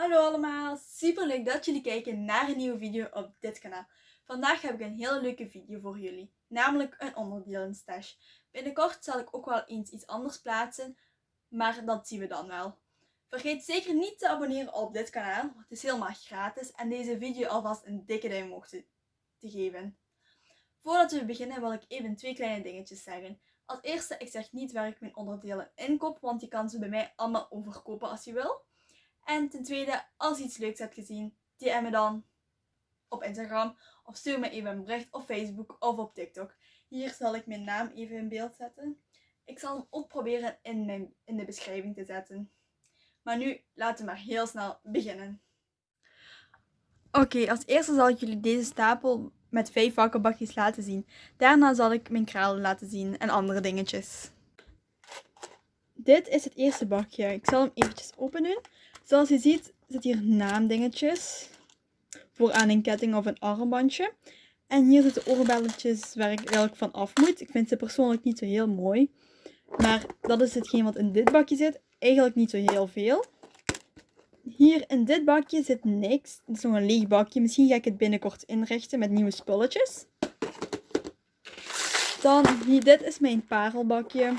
Hallo allemaal, super leuk dat jullie kijken naar een nieuwe video op dit kanaal. Vandaag heb ik een hele leuke video voor jullie, namelijk een onderdelenstash. Binnenkort zal ik ook wel eens iets anders plaatsen, maar dat zien we dan wel. Vergeet zeker niet te abonneren op dit kanaal, het is helemaal gratis en deze video alvast een dikke duim omhoog te, te geven. Voordat we beginnen wil ik even twee kleine dingetjes zeggen. Als eerste, ik zeg niet waar ik mijn onderdelen inkoop, want je kan ze bij mij allemaal overkopen als je wil. En ten tweede, als je iets leuks hebt gezien, DM me dan op Instagram of stuur me even een bericht op Facebook of op TikTok. Hier zal ik mijn naam even in beeld zetten. Ik zal hem ook proberen in, mijn, in de beschrijving te zetten. Maar nu laten we maar heel snel beginnen. Oké, als eerste zal ik jullie deze stapel met vijf vakkenbakjes laten zien. Daarna zal ik mijn kralen laten zien en andere dingetjes. Dit is het eerste bakje. Ik zal hem eventjes open doen. Zoals je ziet zit hier naamdingetjes. Voor aan een ketting of een armbandje. En hier zitten oorbelletjes waar ik eigenlijk van af moet. Ik vind ze persoonlijk niet zo heel mooi. Maar dat is hetgeen wat in dit bakje zit. Eigenlijk niet zo heel veel. Hier in dit bakje zit niks. Het is nog een leeg bakje. Misschien ga ik het binnenkort inrichten met nieuwe spulletjes. Dan, hier, dit is mijn parelbakje.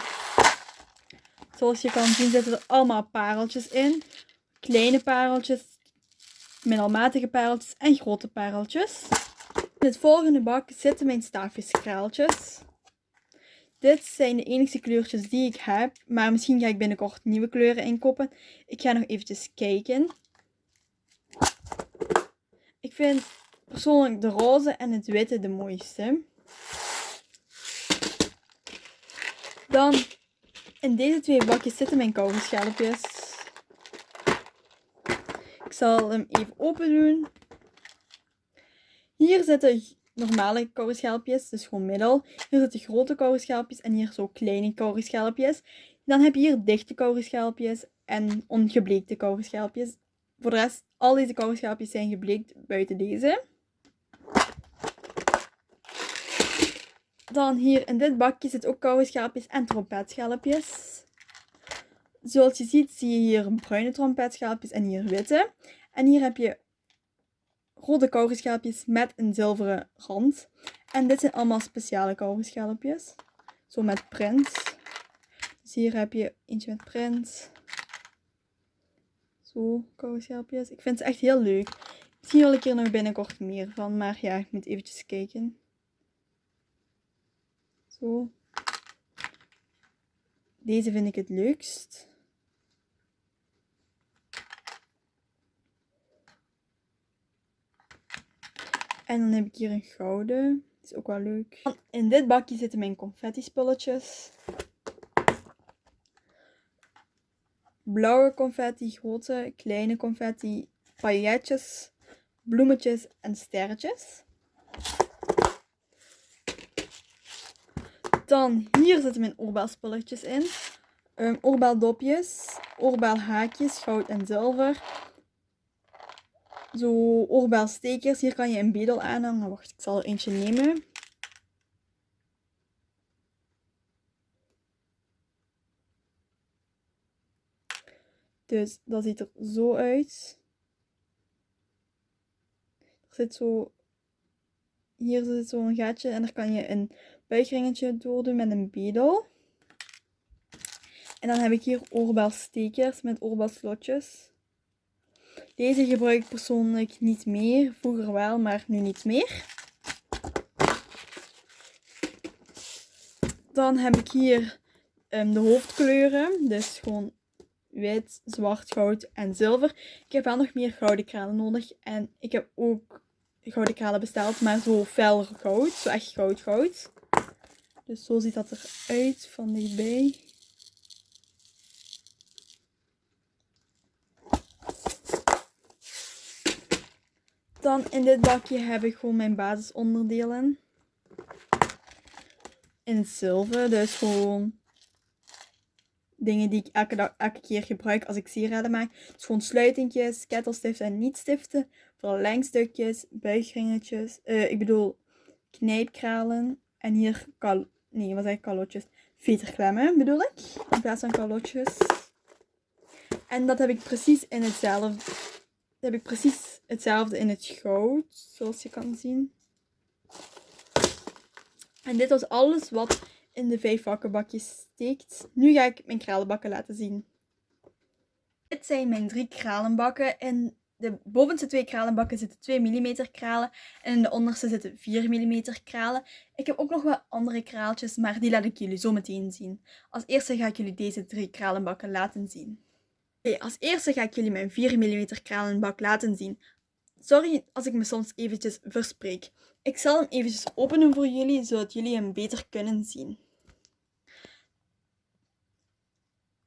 Zoals je kan zien zitten er allemaal pareltjes in. Kleine pareltjes, middelmatige pareltjes en grote pareltjes. In het volgende bak zitten mijn staafjeskraaltjes. Dit zijn de enige kleurtjes die ik heb. Maar misschien ga ik binnenkort nieuwe kleuren inkopen. Ik ga nog eventjes kijken. Ik vind persoonlijk de roze en het witte de mooiste. Dan in deze twee bakjes zitten mijn kauwgomschelpjes. Zal hem even open doen. Hier zitten normale kauwschelpjes, dus gewoon middel. Hier zitten grote kauwschelpjes en hier zo kleine kauwschelpjes. Dan heb je hier dichte kauwschelpjes en ongebleekte kauwschelpjes. Voor de rest, al deze kauwschelpjes zijn gebleekt buiten deze. Dan hier in dit bakje zitten ook kauwschelpjes en trompetschelpjes. Zoals je ziet, zie je hier bruine trompetschelpjes en hier witte. En hier heb je rode kauwschelpjes met een zilveren rand. En dit zijn allemaal speciale kauwschelpjes. Zo met print. Dus hier heb je eentje met print. Zo, kauwschelpjes. Ik vind ze echt heel leuk. Misschien wil ik hier nog binnenkort meer van. Maar ja, ik moet eventjes kijken. Zo. Deze vind ik het leukst. En dan heb ik hier een gouden. Is ook wel leuk. In dit bakje zitten mijn confetti spulletjes. Blauwe confetti, grote, kleine confetti, pailletjes, bloemetjes en sterretjes. Dan hier zitten mijn oorbelspulletjes in. Um, oorbaldopjes, oorbelhaakjes, goud en zilver zo oorbelstekers. Hier kan je een bedel aanhangen. Wacht, ik zal er eentje nemen. Dus dat ziet er zo uit. Er zit zo... Hier zit zo'n gaatje en daar kan je een buigringetje door doen met een bedel. En dan heb ik hier oorbelstekers met oorbelslotjes. Deze gebruik ik persoonlijk niet meer. Vroeger wel, maar nu niet meer. Dan heb ik hier um, de hoofdkleuren. Dus gewoon wit, zwart, goud en zilver. Ik heb wel nog meer gouden kralen nodig. En ik heb ook gouden kralen besteld, maar zo fel goud. Zo echt goud goud. Dus zo ziet dat eruit van dichtbij. Dan in dit bakje heb ik gewoon mijn basisonderdelen. In zilver, dus gewoon dingen die ik elke, dag, elke keer gebruik als ik sieraden maak. Dus gewoon sluitingjes, kettelstiften en niet-stiften, verlengstukjes, buigringetjes, uh, ik bedoel knijpkralen. En hier, kal nee wat ik, kalotjes? Veterklemmen bedoel ik, in plaats van kalotjes. En dat heb ik precies in hetzelfde heb ik precies hetzelfde in het goud, zoals je kan zien. En dit was alles wat in de vijf vakkenbakjes steekt. Nu ga ik mijn kralenbakken laten zien. Dit zijn mijn drie kralenbakken. In de bovenste twee kralenbakken zitten 2 mm kralen en in de onderste zitten 4 mm kralen. Ik heb ook nog wel andere kraaltjes, maar die laat ik jullie zo meteen zien. Als eerste ga ik jullie deze drie kralenbakken laten zien. Als eerste ga ik jullie mijn 4 mm kralenbak laten zien. Sorry als ik me soms eventjes verspreek. Ik zal hem eventjes openen voor jullie, zodat jullie hem beter kunnen zien.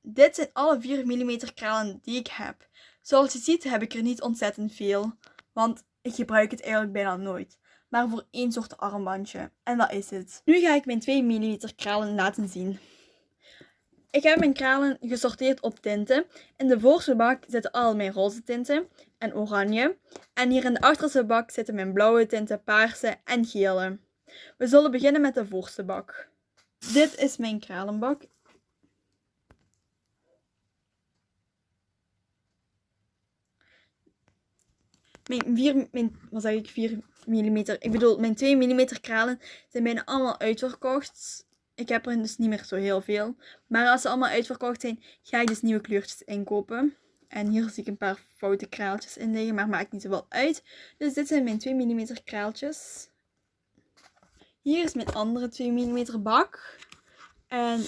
Dit zijn alle 4 mm kralen die ik heb. Zoals je ziet heb ik er niet ontzettend veel, want ik gebruik het eigenlijk bijna nooit. Maar voor één soort armbandje. En dat is het. Nu ga ik mijn 2 mm kralen laten zien. Ik heb mijn kralen gesorteerd op tinten. In de voorste bak zitten al mijn roze tinten en oranje. En hier in de achterste bak zitten mijn blauwe tinten, paarse en gele. We zullen beginnen met de voorste bak. Dit is mijn kralenbak. Mijn 4, mijn, wat zeg ik, 4 mm. Ik bedoel, mijn 2 mm kralen zijn bijna allemaal uitverkocht. Ik heb er dus niet meer zo heel veel. Maar als ze allemaal uitverkocht zijn, ga ik dus nieuwe kleurtjes inkopen. En hier zie ik een paar foute kraaltjes in liggen, maar maakt niet zoveel uit. Dus dit zijn mijn 2 mm kraaltjes. Hier is mijn andere 2 mm bak. En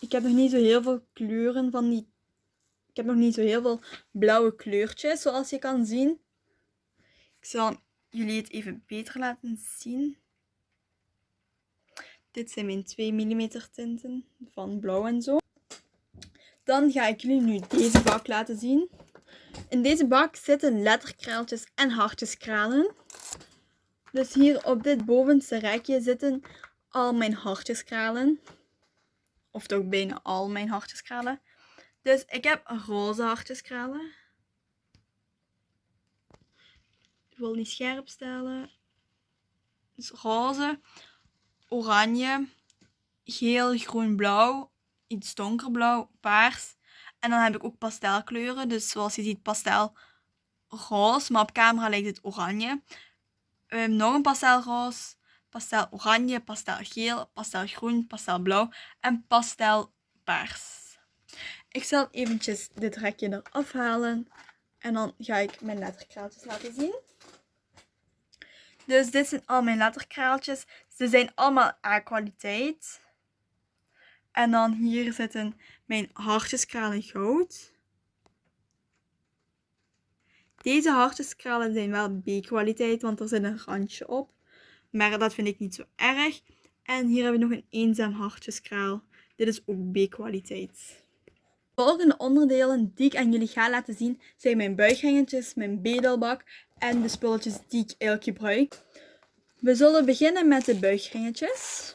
ik heb nog niet zo heel veel kleuren van die... Ik heb nog niet zo heel veel blauwe kleurtjes, zoals je kan zien. Ik zal jullie het even beter laten zien. Dit zijn mijn 2 mm tinten van blauw en zo. Dan ga ik jullie nu deze bak laten zien. In deze bak zitten letterkraaltjes en hartjeskralen. Dus hier op dit bovenste rekje zitten al mijn hartjeskralen. Of toch bijna al mijn hartjeskralen. Dus ik heb roze hartjeskralen. Ik wil niet scherp stellen. Dus roze oranje, geel, groen, blauw, iets donkerblauw, paars. En dan heb ik ook pastelkleuren. Dus zoals je ziet pastel roze, maar op camera lijkt het oranje. Um, nog een pastelroze, pastel oranje, pastel geel, pastel groen, pastel blauw en pastel paars. Ik zal eventjes dit rekje eraf halen en dan ga ik mijn letterkraaltjes laten zien. Dus dit zijn al mijn letterkraaltjes. Ze zijn allemaal A-kwaliteit. En dan hier zitten mijn hartjeskralen goud. Deze hartjeskralen zijn wel B-kwaliteit, want er zit een randje op. Maar dat vind ik niet zo erg. En hier hebben we nog een eenzaam hartjeskraal. Dit is ook B-kwaliteit. De volgende onderdelen die ik aan jullie ga laten zien zijn mijn buigringetjes, mijn bedelbak en de spulletjes die ik eigenlijk gebruik. We zullen beginnen met de buigringetjes.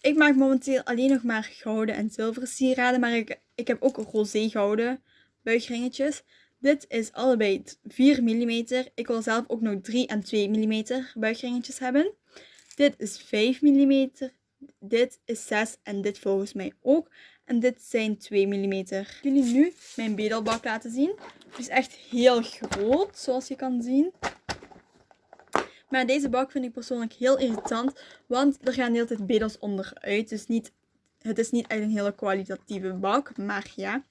Ik maak momenteel alleen nog maar gouden en zilveren sieraden, maar ik, ik heb ook roze gouden buigringetjes. Dit is allebei 4 mm. Ik wil zelf ook nog 3 en 2 mm buigringetjes hebben. Dit is 5 mm. Dit is 6 en dit volgens mij ook. En dit zijn 2 mm. Ik jullie nu mijn bedelbak laten zien. Het is echt heel groot, zoals je kan zien. Maar deze bak vind ik persoonlijk heel irritant, want er gaan de hele tijd bedels onderuit. Dus niet, het is niet echt een hele kwalitatieve bak, maar ja.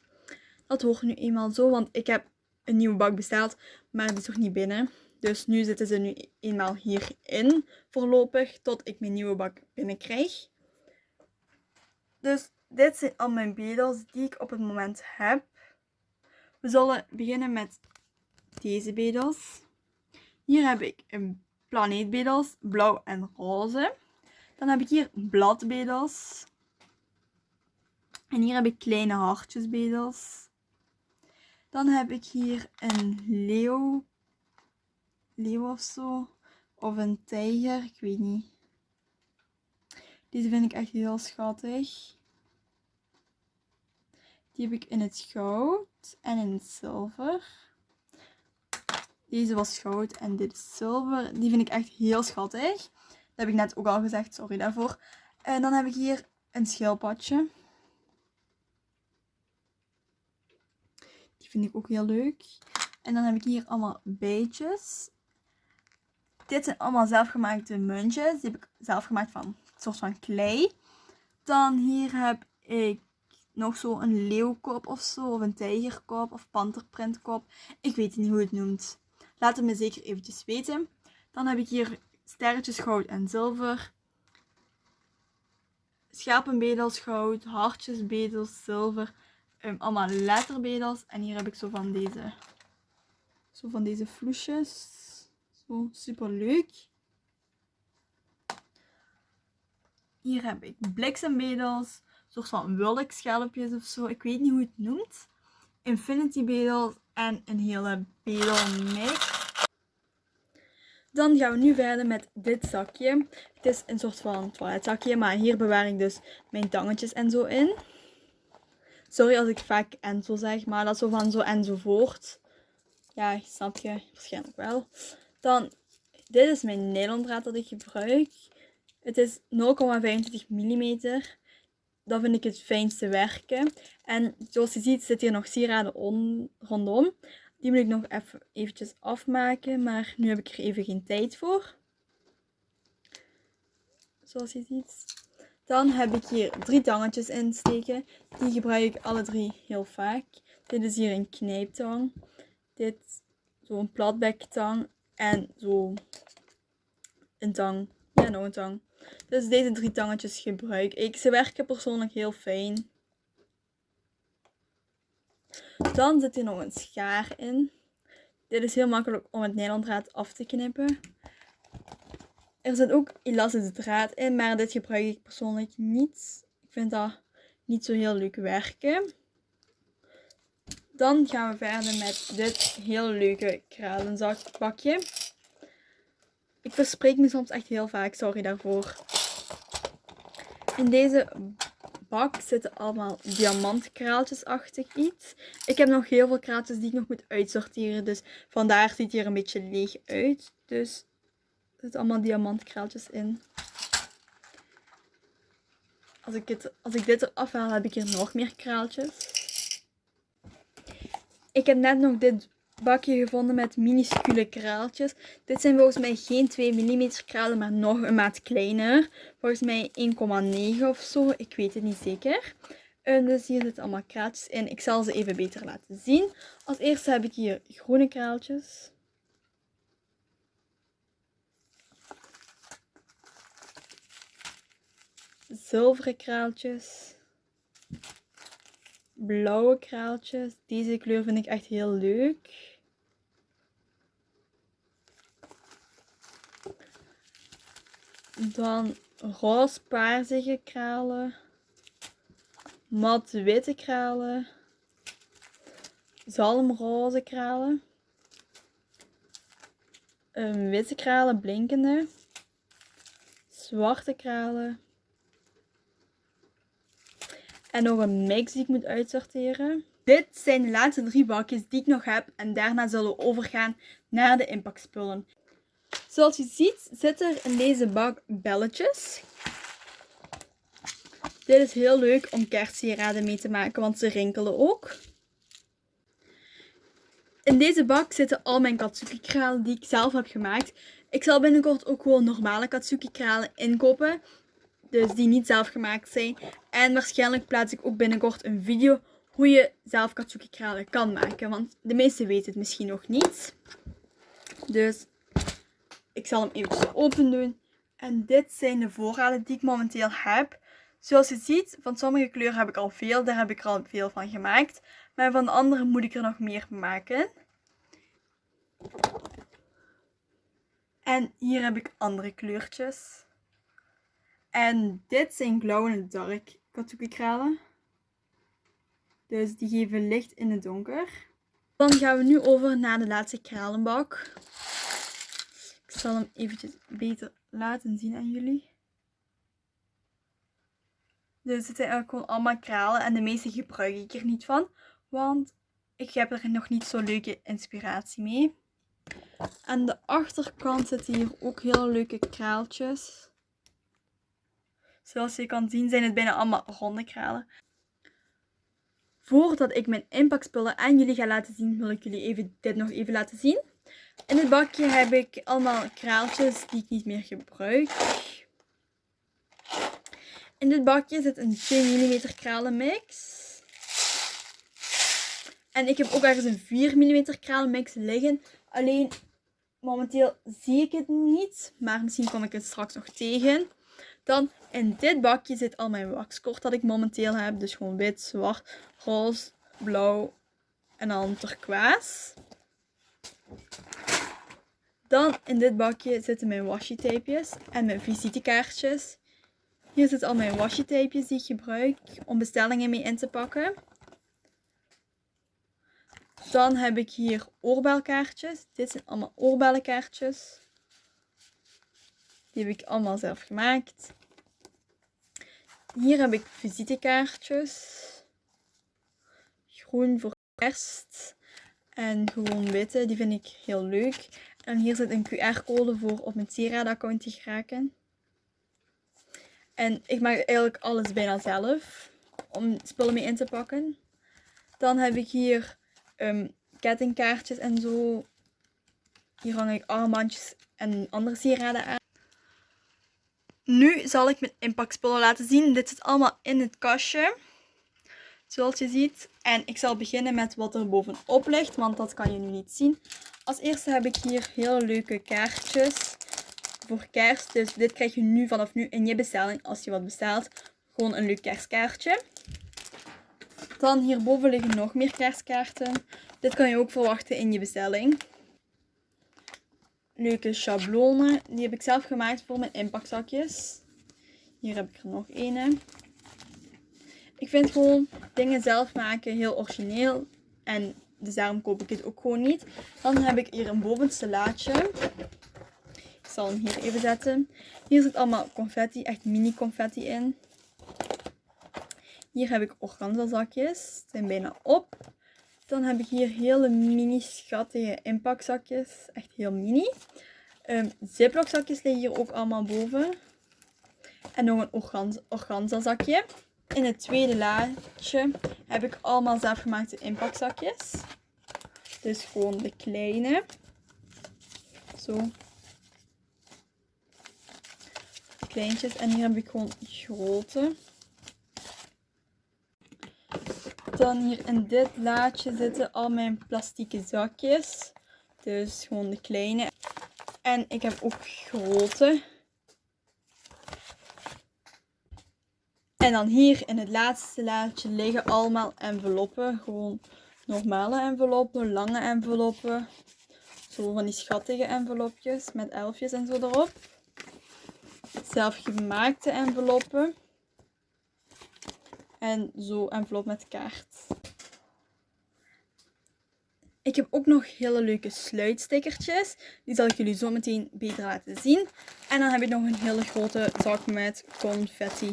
Dat hoort nu eenmaal zo, want ik heb een nieuwe bak besteld, maar die is nog niet binnen. Dus nu zitten ze nu eenmaal hierin voorlopig, tot ik mijn nieuwe bak binnenkrijg. Dus dit zijn al mijn bedels die ik op het moment heb. We zullen beginnen met deze bedels. Hier heb ik een planeetbedels, blauw en roze. Dan heb ik hier bladbedels. En hier heb ik kleine hartjesbedels. Dan heb ik hier een leeuw. Leeuw of zo. Of een tijger, ik weet niet. Deze vind ik echt heel schattig. Die heb ik in het goud en in het zilver. Deze was goud en dit is zilver. Die vind ik echt heel schattig. Dat heb ik net ook al gezegd, sorry daarvoor. En dan heb ik hier een schildpadje. vind ik ook heel leuk. En dan heb ik hier allemaal beetjes. Dit zijn allemaal zelfgemaakte muntjes. Die heb ik zelf gemaakt van een soort van klei. Dan hier heb ik nog zo een leeuwkop of zo. Of een tijgerkop of panterprintkop. Ik weet niet hoe het noemt. Laat het me zeker eventjes weten. Dan heb ik hier sterretjes goud en zilver. Schapenbedels goud, hartjes bedels zilver. Um, allemaal letterbedels. En hier heb ik zo van deze, zo van deze vloesjes. Zo super leuk. Hier heb ik bliksembedels. Soort van wulkschelpjes of zo. Ik weet niet hoe het noemt. Infinity bedels en een hele bedelmix. Dan gaan we nu verder met dit zakje. Het is een soort van toiletzakje, maar hier bewaar ik dus mijn tangetjes en zo in. Sorry als ik vaak en zo zeg, maar dat is zo van zo enzovoort. Ja, snap je waarschijnlijk wel. Dan, dit is mijn nylondraad dat ik gebruik. Het is 0,25 mm. Dat vind ik het fijnste werken. En zoals je ziet zit hier nog sieraden rondom. Die moet ik nog even eventjes afmaken, maar nu heb ik er even geen tijd voor. Zoals je ziet. Dan heb ik hier drie tangetjes insteken. Die gebruik ik alle drie heel vaak. Dit is hier een knijptang. Dit zo'n platbektang. En zo een tang. Ja, nog een tang. Dus deze drie tangetjes gebruik ik. Ze werken persoonlijk heel fijn. Dan zit hier nog een schaar in. Dit is heel makkelijk om het nylondraad af te knippen. Er zit ook elastische draad in, maar dit gebruik ik persoonlijk niet. Ik vind dat niet zo heel leuk werken. Dan gaan we verder met dit heel leuke kralenzakbakje. Ik verspreek me soms echt heel vaak, sorry daarvoor. In deze bak zitten allemaal diamantkraaltjes-achtig iets. Ik heb nog heel veel kraaltjes die ik nog moet uitsorteren. Dus vandaar ziet hier een beetje leeg uit. Dus er zitten allemaal diamantkraaltjes in. Als ik, het, als ik dit eraf haal, heb ik hier nog meer kraaltjes. Ik heb net nog dit bakje gevonden met minuscule kraaltjes. Dit zijn volgens mij geen 2 mm kralen, maar nog een maat kleiner. Volgens mij 1,9 of zo. Ik weet het niet zeker. En dus hier zitten allemaal kraaltjes in. Ik zal ze even beter laten zien. Als eerste heb ik hier groene kraaltjes. Zilveren kraaltjes blauwe kraaltjes. Deze kleur vind ik echt heel leuk. Dan roze kralen. Mat witte kralen. Zalmroze kralen. Een witte kralen, blinkende. Zwarte kralen. En nog een mix die ik moet uitsorteren. Dit zijn de laatste drie bakjes die ik nog heb. En daarna zullen we overgaan naar de inpakspullen. Zoals je ziet zitten er in deze bak belletjes. Dit is heel leuk om kerstsieraden mee te maken, want ze rinkelen ook. In deze bak zitten al mijn katsuki kralen die ik zelf heb gemaakt. Ik zal binnenkort ook gewoon normale katsuki kralen inkopen. Dus die niet zelf gemaakt zijn. En waarschijnlijk plaats ik ook binnenkort een video hoe je zelf katsuki kralen kan maken. Want de meesten weten het misschien nog niet. Dus ik zal hem even open doen. En dit zijn de voorraden die ik momenteel heb. Zoals je ziet, van sommige kleuren heb ik al veel. Daar heb ik al veel van gemaakt. Maar van de andere moet ik er nog meer maken. En hier heb ik andere kleurtjes. En dit zijn glow in the dark kralen. Dus die geven licht in het donker. Dan gaan we nu over naar de laatste kralenbak. Zal hem eventjes beter laten zien aan jullie. Dus het zijn eigenlijk gewoon allemaal kralen en de meeste gebruik ik er niet van. Want ik heb er nog niet zo leuke inspiratie mee. Aan de achterkant zitten hier ook hele leuke kraaltjes. Zoals je kan zien zijn het bijna allemaal ronde kralen. Voordat ik mijn inpakspullen aan jullie ga laten zien, wil ik jullie even, dit nog even laten zien. In het bakje heb ik allemaal kraaltjes die ik niet meer gebruik. In dit bakje zit een 2 mm kralenmix. En ik heb ook ergens een 4 mm kralenmix liggen. Alleen momenteel zie ik het niet. Maar misschien kom ik het straks nog tegen. Dan in dit bakje zit al mijn waxkort dat ik momenteel heb. Dus gewoon wit, zwart, roze, blauw en dan turquoise. Dan in dit bakje zitten mijn washi tapejes en mijn visitekaartjes. Hier zitten al mijn washi tapejes die ik gebruik om bestellingen mee in te pakken. Dan heb ik hier oorbelkaartjes. Dit zijn allemaal oorbellenkaartjes. Die heb ik allemaal zelf gemaakt. Hier heb ik visitekaartjes. Groen voor kerst. En gewoon witte, die vind ik heel leuk. En hier zit een QR-code voor op mijn sieraadaccount te geraken. En ik maak eigenlijk alles bijna zelf. Om spullen mee in te pakken. Dan heb ik hier um, kettingkaartjes en zo. Hier hang ik armbandjes en andere sieraden aan. Nu zal ik mijn inpakspullen laten zien. Dit zit allemaal in het kastje. Zoals je ziet. En ik zal beginnen met wat er bovenop ligt. Want dat kan je nu niet zien. Als eerste heb ik hier heel leuke kaartjes. Voor kerst. Dus dit krijg je nu vanaf nu in je bestelling. Als je wat bestelt. Gewoon een leuk kerstkaartje. Dan hierboven liggen nog meer kerstkaarten. Dit kan je ook verwachten in je bestelling leuke schablonen. Die heb ik zelf gemaakt voor mijn inpakzakjes. Hier heb ik er nog een. Ik vind gewoon dingen zelf maken heel origineel. En dus daarom koop ik het ook gewoon niet. Dan heb ik hier een bovenste laadje. Ik zal hem hier even zetten. Hier zit allemaal confetti, echt mini confetti in. Hier heb ik organza zakjes. Zijn bijna op. Dan heb ik hier hele mini schattige inpakzakjes. Echt heel mini. Um, Ziploc zakjes liggen hier ook allemaal boven. En nog een organza zakje. In het tweede laadje heb ik allemaal zelfgemaakte inpakzakjes. Dus gewoon de kleine. Zo. Kleintjes. En hier heb ik gewoon grote. Dan hier in dit laadje zitten al mijn plastieke zakjes. Dus gewoon de kleine. En ik heb ook grote. En dan hier in het laatste laadje liggen allemaal enveloppen. Gewoon normale enveloppen, lange enveloppen. Zo van die schattige envelopjes met elfjes en zo erop. Zelfgemaakte enveloppen. En zo envelop met kaart. Ik heb ook nog hele leuke sluitstickertjes. Die zal ik jullie zo meteen beter laten zien. En dan heb ik nog een hele grote zak met confetti.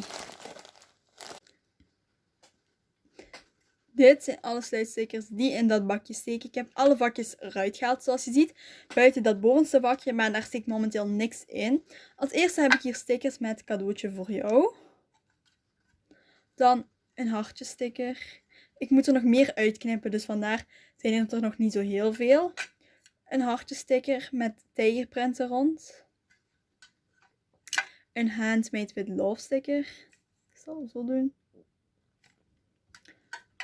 Dit zijn alle sluitstickers die in dat bakje steken. Ik heb alle vakjes eruit gehaald zoals je ziet. Buiten dat bovenste vakje, maar daar steekt momenteel niks in. Als eerste heb ik hier stickers met cadeautje voor jou. Dan een hartjesticker. Ik moet er nog meer uitknippen, dus vandaar zijn er nog niet zo heel veel. Een hartjesticker met tijgerprinten rond. Een handmade with love sticker. Ik zal het zo doen.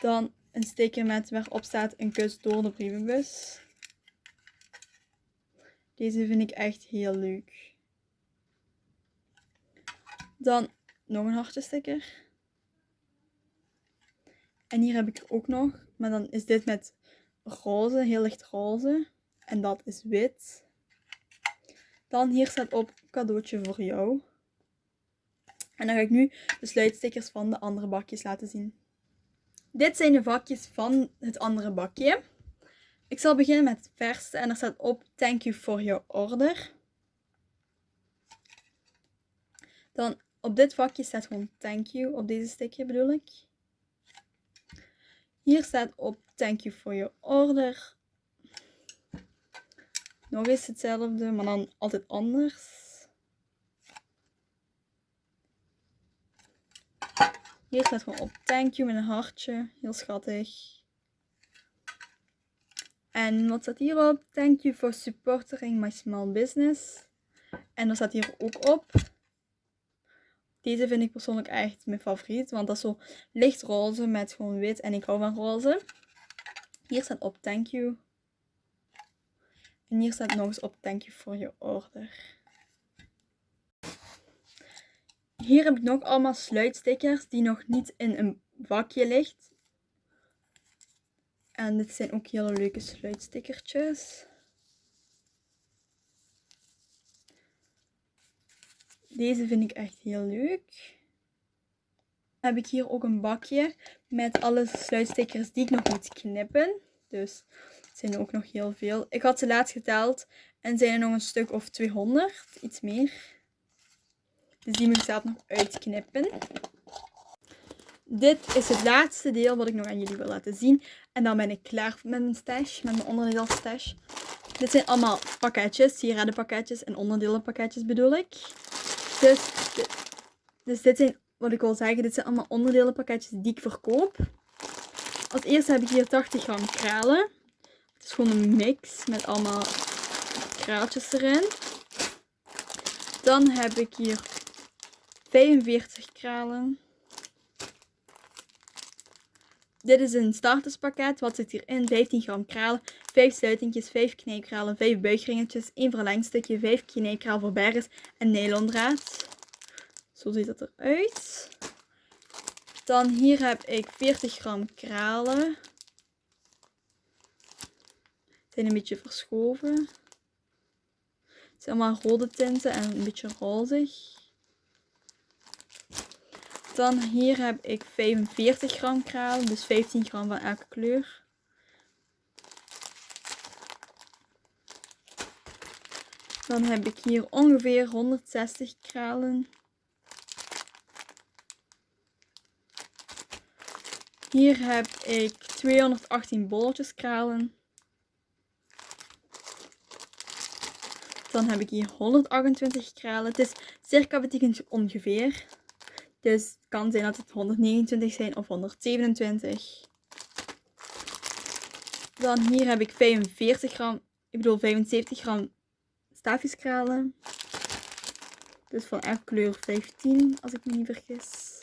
Dan een sticker met waarop staat een kus door de brievenbus. Deze vind ik echt heel leuk. Dan nog een hartjesticker. En hier heb ik er ook nog. Maar dan is dit met roze, heel licht roze. En dat is wit. Dan hier staat op cadeautje voor jou. En dan ga ik nu de sluitstickers van de andere bakjes laten zien. Dit zijn de vakjes van het andere bakje. Ik zal beginnen met het verste en er staat op thank you for your order. Dan op dit vakje staat gewoon thank you, op deze sticker bedoel ik. Hier staat op thank you for your order. Nog eens hetzelfde, maar dan altijd anders. Hier staat gewoon op thank you met een hartje. Heel schattig. En wat staat hierop? Thank you for supporting my small business. En er staat hier ook op. Deze vind ik persoonlijk echt mijn favoriet. Want dat is zo licht roze met gewoon wit. En ik hou van roze. Hier staat op thank you. En hier staat nog eens op thank you for your order. Hier heb ik nog allemaal sluitstickers die nog niet in een vakje ligt. En dit zijn ook hele leuke sluitstickertjes. Deze vind ik echt heel leuk. Dan heb ik hier ook een bakje met alle sluitstickers die ik nog moet knippen. Dus het zijn er ook nog heel veel. Ik had ze laatst geteld en zijn er nog een stuk of 200, iets meer. Dus die moet ik zelf nog uitknippen. Dit is het laatste deel wat ik nog aan jullie wil laten zien. En dan ben ik klaar met mijn stash, met mijn onderdeelstash. Dit zijn allemaal pakketjes, sieradenpakketjes en onderdelenpakketjes bedoel ik. Dus, dus dit zijn, wat ik wil zeggen, dit zijn allemaal onderdelenpakketjes die ik verkoop. Als eerste heb ik hier 80 gram kralen. Het is gewoon een mix met allemaal kraaltjes erin. Dan heb ik hier 45 kralen. Dit is een starterspakket. Wat zit hierin? 15 gram kralen, 5 sluitingjes, 5 knijpkralen, 5 buigringetjes, 1 verlengstukje, 5 knijpkraal voor bergens en nylondraad. Zo ziet het eruit. Dan hier heb ik 40 gram kralen. Zijn een beetje verschoven. Het zijn allemaal rode tinten en een beetje rozig. Dan hier heb ik 45 gram kralen, dus 15 gram van elke kleur. Dan heb ik hier ongeveer 160 kralen. Hier heb ik 218 bolletjes kralen. Dan heb ik hier 128 kralen. Het is circa betekent ongeveer. Dus het kan zijn dat het 129 zijn of 127. Dan hier heb ik 45 gram, ik bedoel 75 gram staafjeskralen. Dus van elke kleur 15, als ik me niet vergis.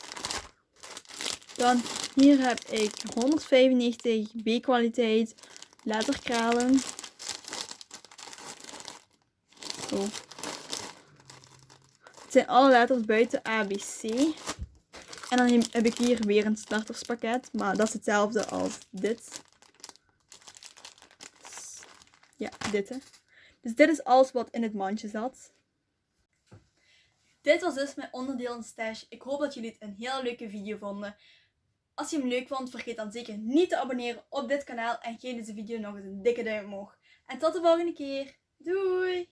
Dan hier heb ik 195 B-kwaliteit letterkralen. Zo. Het zijn alle letters buiten ABC. En dan heb ik hier weer een starterspakket. Maar dat is hetzelfde als dit. Ja, dit hè. Dus dit is alles wat in het mandje zat. Dit was dus mijn onderdeel stash. Ik hoop dat jullie het een heel leuke video vonden. Als je hem leuk vond, vergeet dan zeker niet te abonneren op dit kanaal. En geef deze video nog eens een dikke duim omhoog. En tot de volgende keer. Doei!